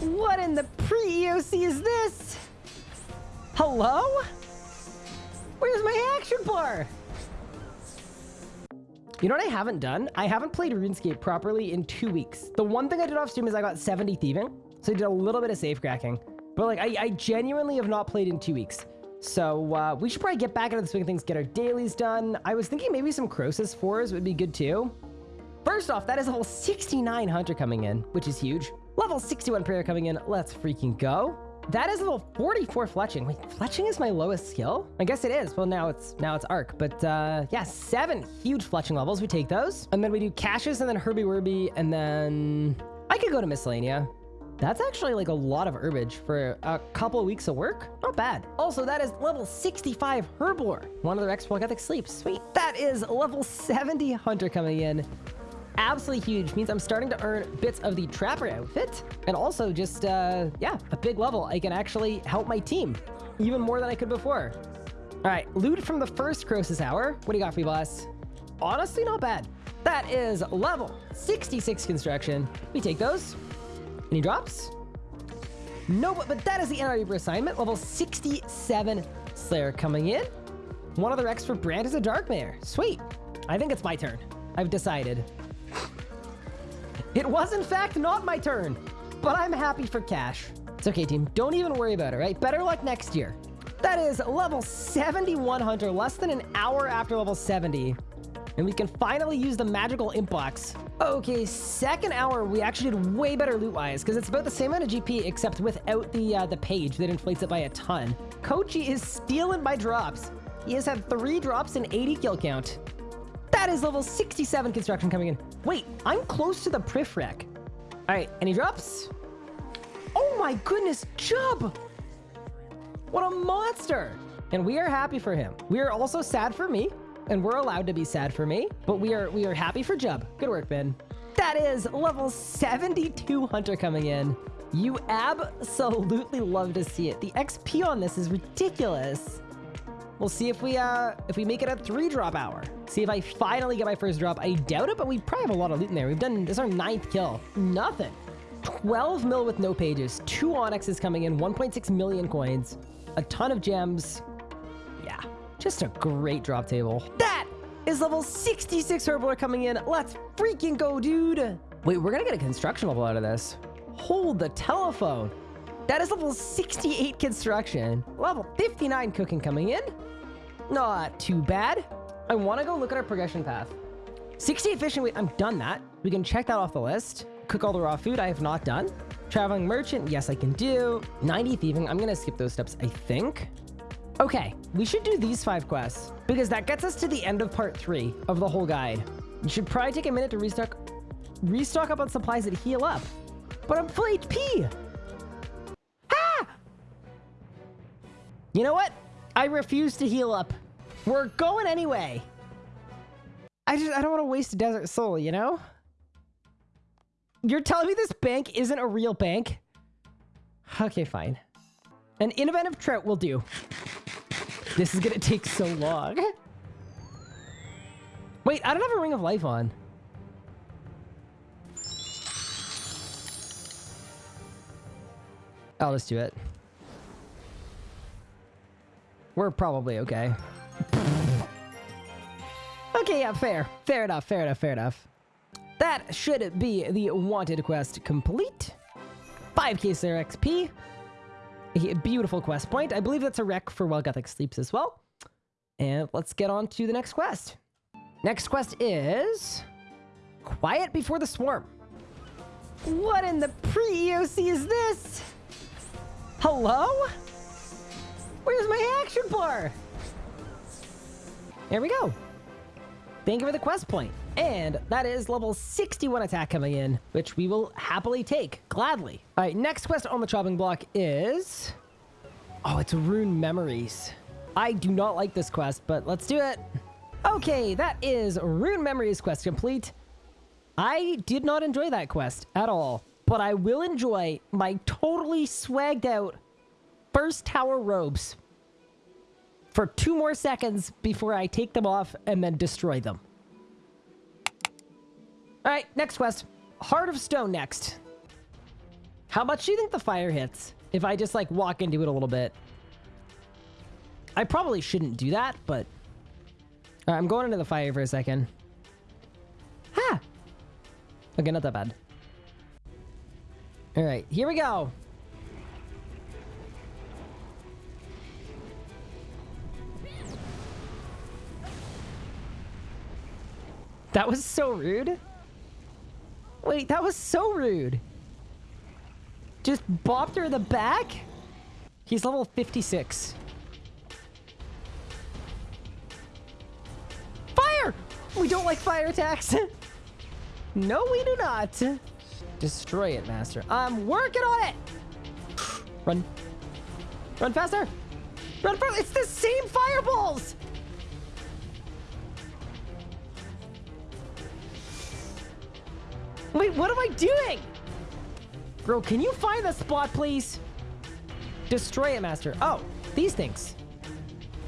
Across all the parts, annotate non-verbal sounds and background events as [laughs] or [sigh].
What in the pre-EOC is this? Hello? Where's my action bar? You know what I haven't done? I haven't played RuneScape properly in two weeks. The one thing I did off stream is I got 70 thieving. So I did a little bit of safe cracking. But like, I, I genuinely have not played in two weeks. So uh, we should probably get back into the swing of things, get our dailies done. I was thinking maybe some Croesus 4s would be good too. First off, that is a whole 69 Hunter coming in, which is huge. Level 61 Prayer coming in. Let's freaking go. That is level 44 Fletching. Wait, Fletching is my lowest skill? I guess it is. Well, now it's now it's Arc. But uh, yeah, seven huge Fletching levels. We take those. And then we do Caches and then Herby Werby. And then I could go to Miscellania. That's actually like a lot of herbage for a couple of weeks of work. Not bad. Also, that is level 65 Herblore. One of the Rex Ethic Sleep. Sweet. That is level 70 Hunter coming in absolutely huge. Means I'm starting to earn bits of the Trapper outfit. And also just, uh, yeah, a big level. I can actually help my team even more than I could before. All right, loot from the first Croesus Hour. What do you got for me, boss? Honestly, not bad. That is level 66 construction. We take those. Any drops? No, but, but that is the NR assignment. Level 67 Slayer coming in. One other X for Branches of Darkmeyer. Sweet. I think it's my turn. I've decided. It was, in fact, not my turn, but I'm happy for cash. It's okay, team. Don't even worry about it, right? Better luck next year. That is level 71 Hunter, less than an hour after level 70. And we can finally use the magical imp box. Okay, second hour, we actually did way better loot-wise, because it's about the same amount of GP, except without the uh, the page that inflates it by a ton. Kochi is stealing my drops. He has had three drops and 80 kill count. That is level 67 construction coming in. Wait, I'm close to the Prif Rec. All right, any drops? Oh my goodness, Jub! What a monster! And we are happy for him. We are also sad for me, and we're allowed to be sad for me, but we are we are happy for Jub. Good work, Ben. That is level 72 Hunter coming in. You absolutely love to see it. The XP on this is ridiculous. We'll see if we uh if we make it a three drop hour. See if I finally get my first drop. I doubt it, but we probably have a lot of loot in there. We've done this is our ninth kill. Nothing. 12 mil with no pages, two onyxes coming in, 1.6 million coins, a ton of gems. Yeah, just a great drop table. That is level 66 Herblore coming in. Let's freaking go, dude. Wait, we're gonna get a construction level out of this. Hold the telephone. That is level 68 construction. Level 59 cooking coming in. Not too bad. I want to go look at our progression path. 68 fishing, wait, I'm done that. We can check that off the list. Cook all the raw food, I have not done. Traveling merchant, yes, I can do. 90 thieving, I'm going to skip those steps, I think. Okay, we should do these five quests because that gets us to the end of part three of the whole guide. You should probably take a minute to restock, restock up on supplies that heal up. But I'm full HP. Ah! You know what? I refuse to heal up. We're going anyway. I just, I don't want to waste a desert soul, you know? You're telling me this bank isn't a real bank? Okay, fine. An innovative trout will do. This is gonna take so long. Wait, I don't have a ring of life on. Oh, I'll just do it. We're probably okay. Okay, yeah, fair. Fair enough, fair enough, fair enough. That should be the wanted quest complete. 5k Slayer XP. A beautiful quest point. I believe that's a rec for While Guthix Sleeps as well. And let's get on to the next quest. Next quest is... Quiet Before the Swarm. What in the pre-EOC is this? Hello? Where's my action bar? There we go. Thank you for the quest point. And that is level 61 attack coming in, which we will happily take, gladly. All right, next quest on the chopping block is... Oh, it's Rune Memories. I do not like this quest, but let's do it. Okay, that is Rune Memories quest complete. I did not enjoy that quest at all, but I will enjoy my totally swagged out first tower robes for two more seconds before I take them off and then destroy them. All right, next quest. Heart of Stone next. How much do you think the fire hits? If I just like walk into it a little bit. I probably shouldn't do that, but... I'm going into the fire for a second. Ha! Okay, not that bad. All right, here we go. That was so rude. Wait, that was so rude. Just bopped her in the back? He's level 56. Fire! We don't like fire attacks. [laughs] no, we do not. Destroy it, master. I'm working on it. Run. Run faster. Run faster. It's the same fireballs. Wait, what am I doing? Bro, can you find the spot, please? Destroy it, master. Oh, these things.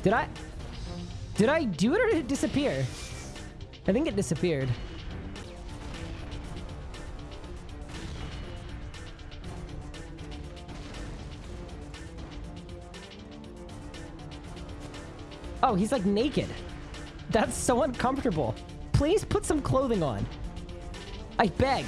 Did I... Did I do it or did it disappear? I think it disappeared. Oh, he's like naked. That's so uncomfortable. Please put some clothing on. I beg.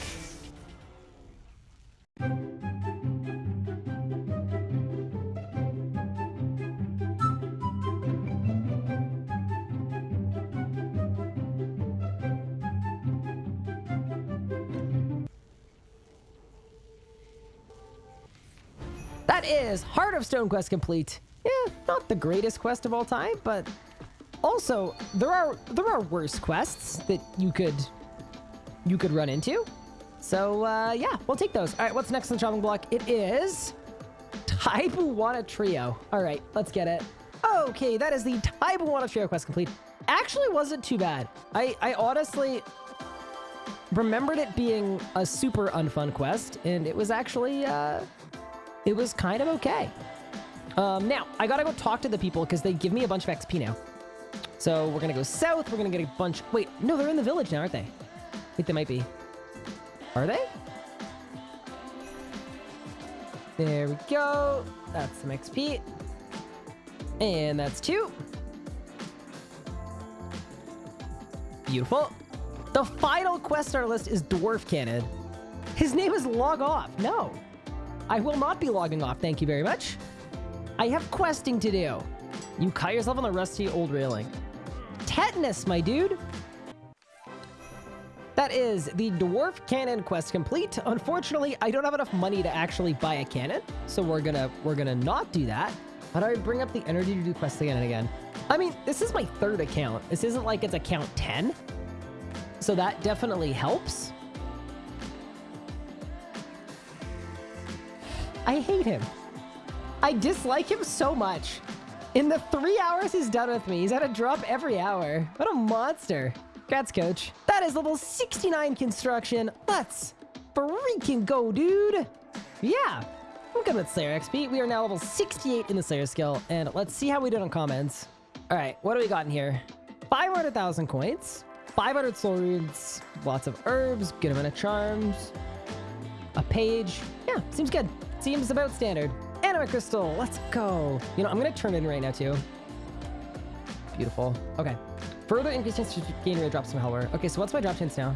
That is Heart of Stone quest complete. Yeah, not the greatest quest of all time, but also there are there are worse quests that you could you could run into. So uh, yeah, we'll take those. All right, what's next on the chopping block? It is Tai Bwo Wannai Trio. All right, let's get it. Okay, that is the Tai Bwo Wannai Trio quest complete. Actually wasn't too bad. I, I honestly remembered it being a super unfun quest, and it was actually, uh, it was kind of okay. Um, now, I gotta go talk to the people because they give me a bunch of XP now. So we're gonna go south, we're gonna get a bunch... Wait, no, they're in the village now, aren't they? I think they might be. Are they? There we go. That's some XP. And that's two. Beautiful. The final quest on our list is Dwarf Cannon. His name is Log Off. No. I will not be logging off, thank you very much. I have questing to do. You cut yourself on the rusty old railing. Tetanus, my dude. That is the Dwarf Cannon quest complete. Unfortunately, I don't have enough money to actually buy a cannon, so we're gonna we're gonna not do that. Do I bring up the energy to do quests again and again? I mean, this is my third account. This isn't like it's account 10. So that definitely helps. I hate him. I dislike him so much. In the three hours he's done with me, he's had a drop every hour. What a monster. Congrats, coach. That is level 69 construction. Let's freaking go, dude. Yeah. Good with Slayer XP. We are now level 68 in the Slayer skill. And let's see how we did on comments. All right, what do we got in here? 500,000 coins, 500 soul runes, lots of herbs, good amount of charms, a page. Yeah, seems good. Seems about standard. Anima crystal, let's go. You know, I'm gonna turn in right now too. Beautiful. Okay. Further increase chance to gain rate drops from Hellware. Okay, so what's my drop chance now?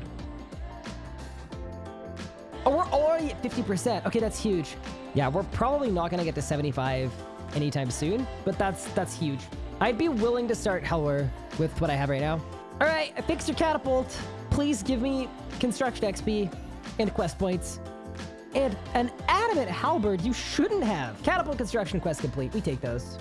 Oh, we're already at 50%. Okay, that's huge. Yeah, we're probably not gonna get to 75 anytime soon, but that's that's huge. I'd be willing to start Hellware with what I have right now. All right, I fixed your catapult. Please give me construction XP and quest points. And an adamant halberd you shouldn't have. Catapult construction quest complete. We take those.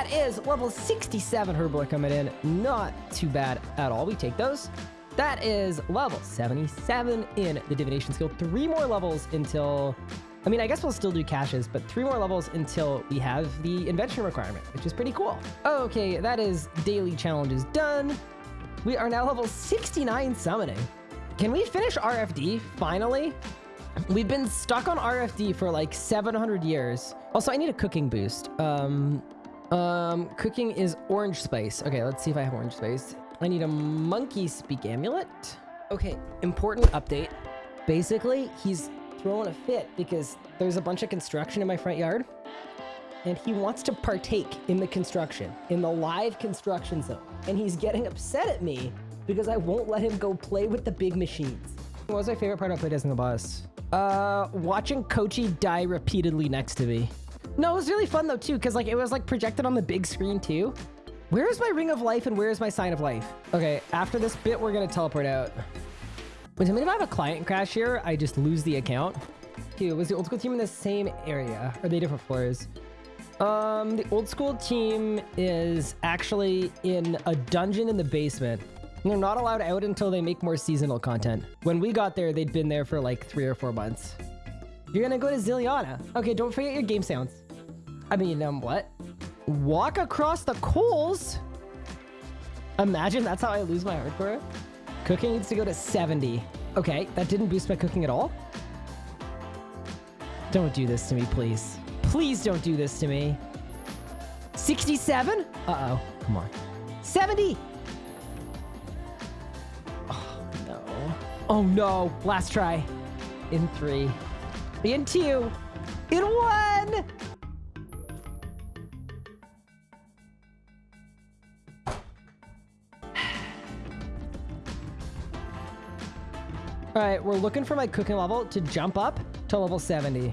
That is level 67 Herblore coming in. Not too bad at all. We take those. That is level 77 in the divination skill. Three more levels until... I mean, I guess we'll still do caches, but three more levels until we have the invention requirement, which is pretty cool. Okay, that is daily challenges done. We are now level 69 summoning. Can we finish RFD, finally? We've been stuck on RFD for like 700 years. Also, I need a cooking boost. Um, um, cooking is orange spice. Okay, let's see if I have orange spice. I need a monkey speak amulet. Okay, important update. Basically, he's throwing a fit because there's a bunch of construction in my front yard. And he wants to partake in the construction, in the live construction zone. And he's getting upset at me because I won't let him go play with the big machines. What was my favorite part about playtesting the boss? Uh, watching Kochi die repeatedly next to me. No, it was really fun though too, because like it was like projected on the big screen too. Where is my ring of life and where is my sign of life? Okay, after this bit, we're gonna teleport out. Wait, I mean, if I have a client crash here, I just lose the account. Dude, was the old school team in the same area? Are they different floors? Um, the old school team is actually in a dungeon in the basement. They're not allowed out until they make more seasonal content. When we got there, they'd been there for like three or four months. You're gonna go to Ziliana. Okay, don't forget your game sounds. I mean, um, what? Walk across the coals? Imagine that's how I lose my hardcore. Cooking needs to go to 70. Okay, that didn't boost my cooking at all. Don't do this to me, please. Please don't do this to me. 67? Uh-oh. Come on. 70! Oh, no. Oh, no. Last try. In three. In two. In one! All right, we're looking for my cooking level to jump up to level 70.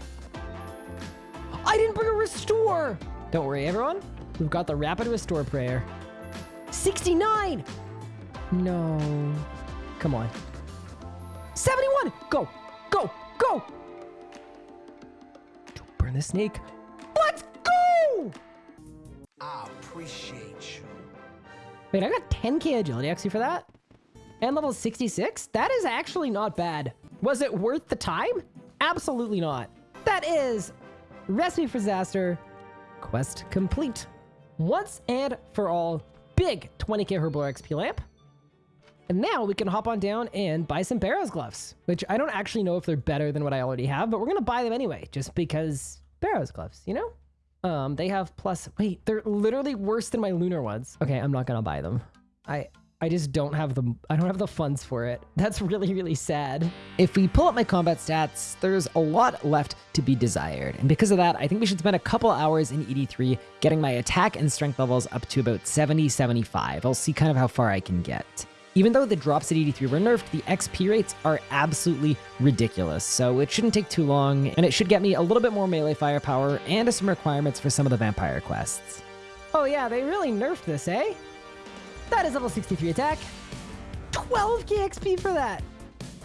I didn't bring a restore! Don't worry, everyone. We've got the rapid restore prayer. 69! No. Come on. 71! Go! Go! Go! Don't the snake. Let's go! I appreciate you. Wait, I got 10k agility actually for that? And level 66? That is actually not bad. Was it worth the time? Absolutely not. That is Recipe for Disaster quest complete. Once and for all, big 20k Herblore XP lamp. And now we can hop on down and buy some Barrows gloves, which I don't actually know if they're better than what I already have, but we're going to buy them anyway, just because Barrows gloves, you know? Um, they have plus, wait, they're literally worse than my lunar ones. Okay, I'm not going to buy them. I, I just don't have the I don't have the funds for it. [laughs] That's really, really sad. If we pull up my combat stats, there's a lot left to be desired. And because of that, I think we should spend a couple hours in ED3 getting my attack and strength levels up to about 70, 75. I'll see kind of how far I can get. Even though the drops at ED3 were nerfed, the XP rates are absolutely ridiculous, so it shouldn't take too long, and it should get me a little bit more melee firepower and some requirements for some of the vampire quests. Oh yeah, they really nerfed this, eh? That is level 63 attack. 12k XP for that.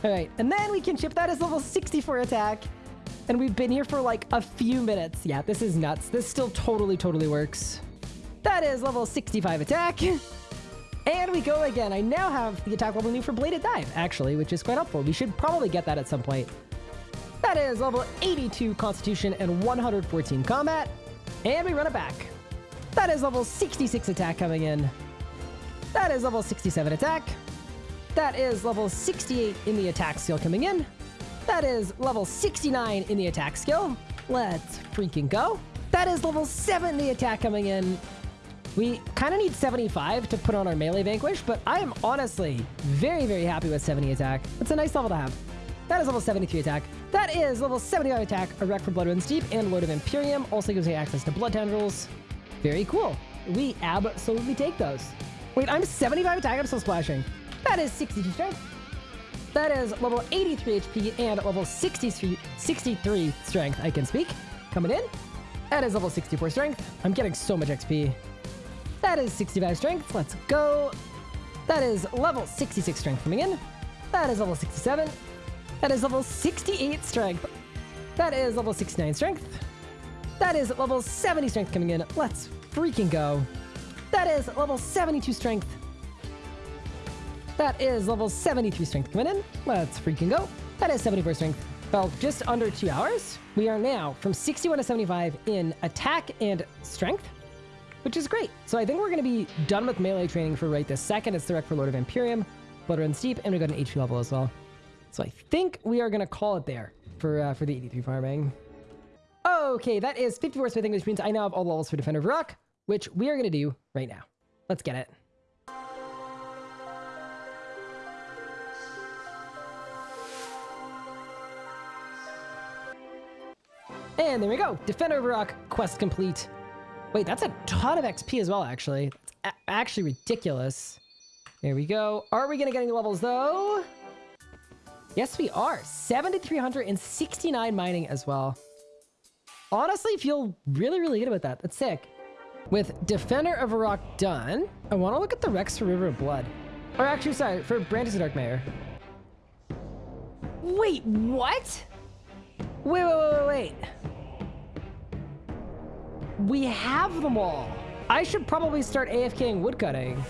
All right, and then we can ship that as level 64 attack. And we've been here for like a few minutes. Yeah, this is nuts. This still totally, totally works. That is level 65 attack. [laughs] We go again. I now have the attack level new for Bladed Dive, actually, which is quite helpful. We should probably get that at some point. That is level 82 Constitution and 114 Combat. And we run it back. That is level 66 attack coming in. That is level 67 attack. That is level 68 in the attack skill coming in. That is level 69 in the attack skill. Let's freaking go. That is level 7 in the attack coming in. We kind of need 75 to put on our melee vanquish, but I am honestly very, very happy with 70 attack. It's a nice level to have. That is level 73 attack. That is level 75 attack, a wreck for Blood Runs Deep and Lord of Vampyrium. Also gives me access to Blood Tendrils. Very cool. We absolutely take those. Wait, I'm 75 attack, I'm still splashing. That is 62 strength. That is level 83 HP and level 63, 63 strength, I can speak. Coming in. That is level 64 strength. I'm getting so much XP. That is 65 strength. Let's go. That is level 66 strength coming in. That is level 67. That is level 68 strength. That is level 69 strength. That is level 70 strength coming in. Let's freaking go. That is level 72 strength. That is level 73 strength coming in. Let's freaking go. That is 74 strength. Well, just under two hours, we are now from 61 to 75 in attack and strength, which is great. So I think we're going to be done with melee training for right this second. It's the for Lord of Vampyrium, Blood Runs Deep, and we got an HP level as well. So I think we are going to call it there for uh, for the 83 farming. Okay, that is 54 smithing, which means I now have all levels for Defender of Varrock, which we are going to do right now. Let's get it. And there we go. Defender of Varrock quest complete. Wait, that's a ton of XP as well, actually. Actually ridiculous. There we go. Are we going to get any levels, though? Yes, we are. 7,369 mining as well. Honestly, feel really, really good about that. That's sick. With Defender of Varrock done, I want to look at the Rex for River of Blood. Or actually, sorry, for Branches of Darkmeyer. Wait, what? Wait, wait, wait, wait, wait. We have them all. I should probably start AFKing woodcutting.